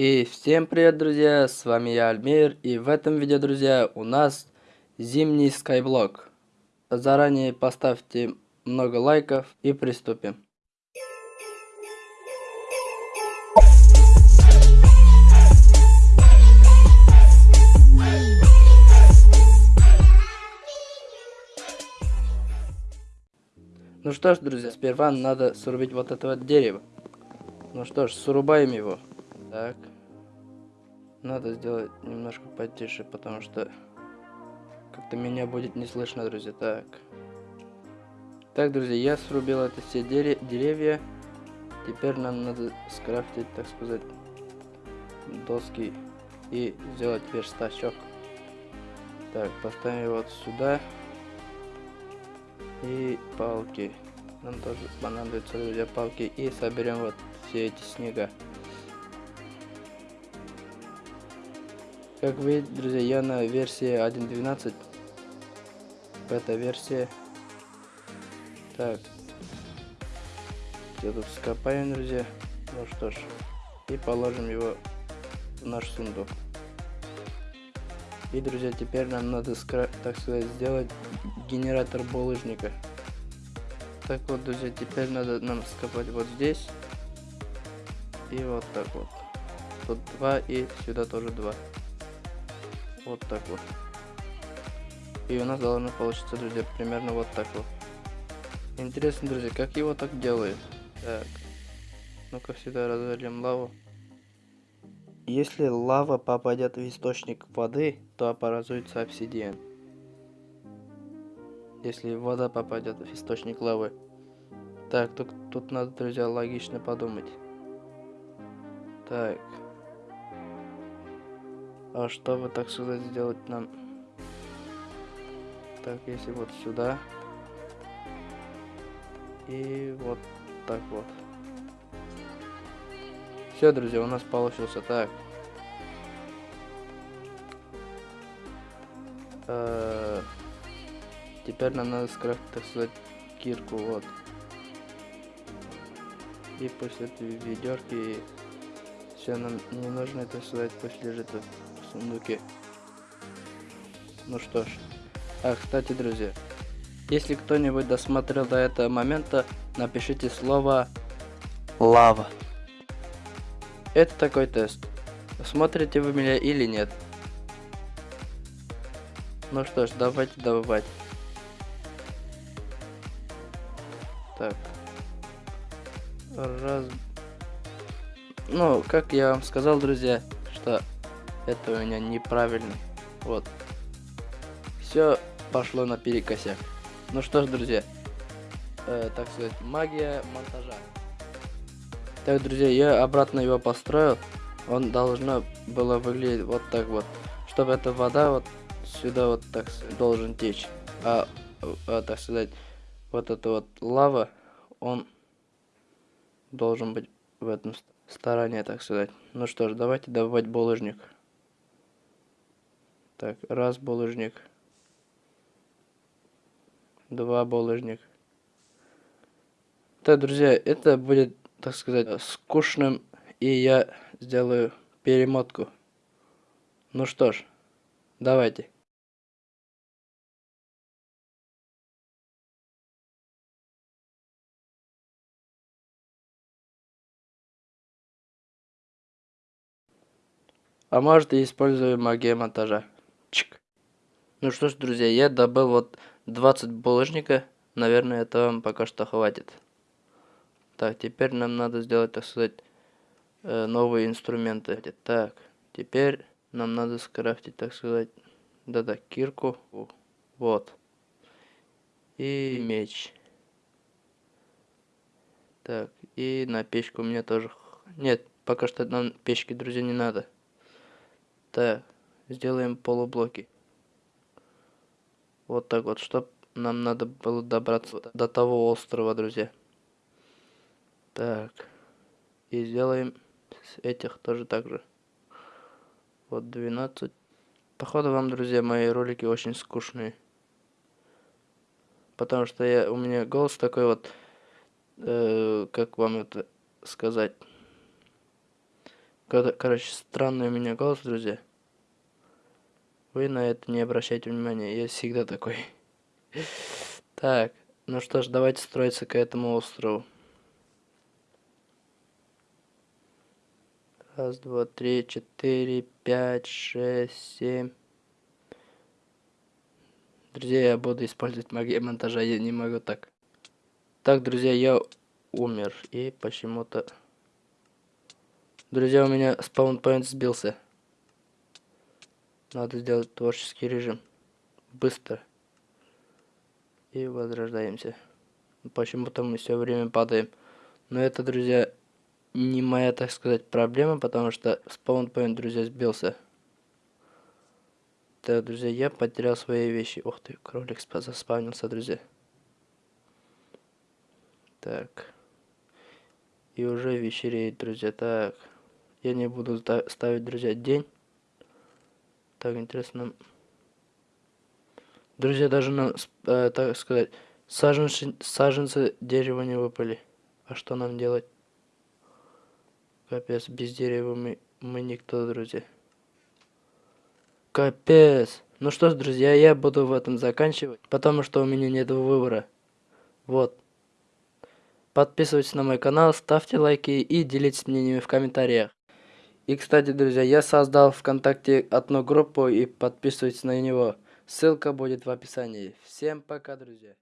И всем привет, друзья, с вами я, Альмир, и в этом видео, друзья, у нас зимний скайблок. Заранее поставьте много лайков и приступим. Ну что ж, друзья, сперва надо срубить вот это вот дерево. Ну что ж, срубаем его. Так. Надо сделать немножко потише, потому что как-то меня будет не слышно, друзья. Так. Так, друзья, я срубил это все деревья. Теперь нам надо скрафтить, так сказать, доски и сделать верстачок. Так, поставим вот сюда. И палки. Нам тоже понадобятся, друзья, палки. И соберем вот все эти снега. Как видите, друзья, я на версии 1.12. Бета-версия. Так. Все тут скопаем, друзья. Ну что ж. И положим его в наш сундук. И, друзья, теперь нам надо, так сказать, сделать генератор булыжника. Так вот, друзья, теперь надо нам скопать вот здесь. И вот так вот. Тут два и сюда тоже два. Вот так вот. И у нас должно получиться, друзья, примерно вот так вот. Интересно, друзья, как его так делают? Так. Ну-ка сюда развалим лаву. Если лава попадет в источник воды, то образуется обсидиан. Если вода попадет в источник лавы. Так, тут, тут надо, друзья, логично подумать. Так. А чтобы, так сказать, сделать нам... Так, если вот сюда. И вот так вот. Все, друзья, у нас получился так. Э -э теперь нам надо скрафтить, так сказать, кирку, вот. И после этой ведерки все нам не нужно это сказать, пусть лежит сундуке. Ну что ж. А, кстати, друзья, если кто-нибудь досмотрел до этого момента, напишите слово «лава». Это такой тест. Смотрите вы меня или нет. Ну что ж, давайте добывать. Так. Раз... Ну, как я вам сказал, друзья, это у меня неправильный. Вот. Все пошло на перекосяк. Ну что ж, друзья. Э, так сказать, магия монтажа. Так, друзья, я обратно его построил. Он должно было выглядеть вот так вот. Чтобы эта вода вот сюда вот так должен течь. А, а так сказать, вот эта вот лава, он должен быть в этом стороне, так сказать. Ну что ж, давайте добывать булыжник. Так, раз булыжник. Два булыжник. Так, друзья, это будет, так сказать, скучным, и я сделаю перемотку. Ну что ж, давайте. А может и использую магию монтажа. Чик. Ну что ж, друзья, я добыл вот 20 булыжника. Наверное, это вам пока что хватит. Так, теперь нам надо сделать, так сказать, э, новые инструменты. Так, теперь нам надо скрафтить, так сказать, да-да, кирку. Вот. И меч. Так, и на печку мне тоже... Нет, пока что нам печки, друзья, не надо. Так сделаем полублоки. Вот так вот, чтобы нам надо было добраться до того острова, друзья. Так. И сделаем с этих тоже так же. Вот 12. Походу вам, друзья, мои ролики очень скучные. Потому что я, у меня голос такой вот, э, как вам это сказать. Кор- Короче, странный у меня голос, друзья. Вы на это не обращайте внимания, я всегда такой. Так, ну что ж, давайте строиться к этому острову. Раз, два, три, четыре, пять, шесть, семь. Друзья, я буду использовать магию монтажа, я не могу так. Так, друзья, я умер. И почему-то... Друзья, у меня спаунпоинт сбился. Надо сделать творческий режим. Быстро. И возрождаемся. Почему-то мы все время падаем. Но это, друзья, не моя, так сказать, проблема, потому что спаунпоинт, друзья, сбился. Так, друзья, я потерял свои вещи. Ух ты, кролик заспавнился, друзья. Так. И уже вечереет, друзья. Так. Я не буду ставить, друзья, день. Так, интересно. Друзья, даже нам, э, так сказать, саженцы, саженцы дерева не выпали. А что нам делать? Капец, без дерева мы, мы никто, друзья. Капец. Ну что ж, друзья, я буду в этом заканчивать, потому что у меня нет выбора. Вот. Подписывайтесь на мой канал, ставьте лайки и делитесь мнениями в комментариях. И, кстати, друзья, я создал ВКонтакте одну группу и подписывайтесь на него. Ссылка будет в описании. Всем пока, друзья.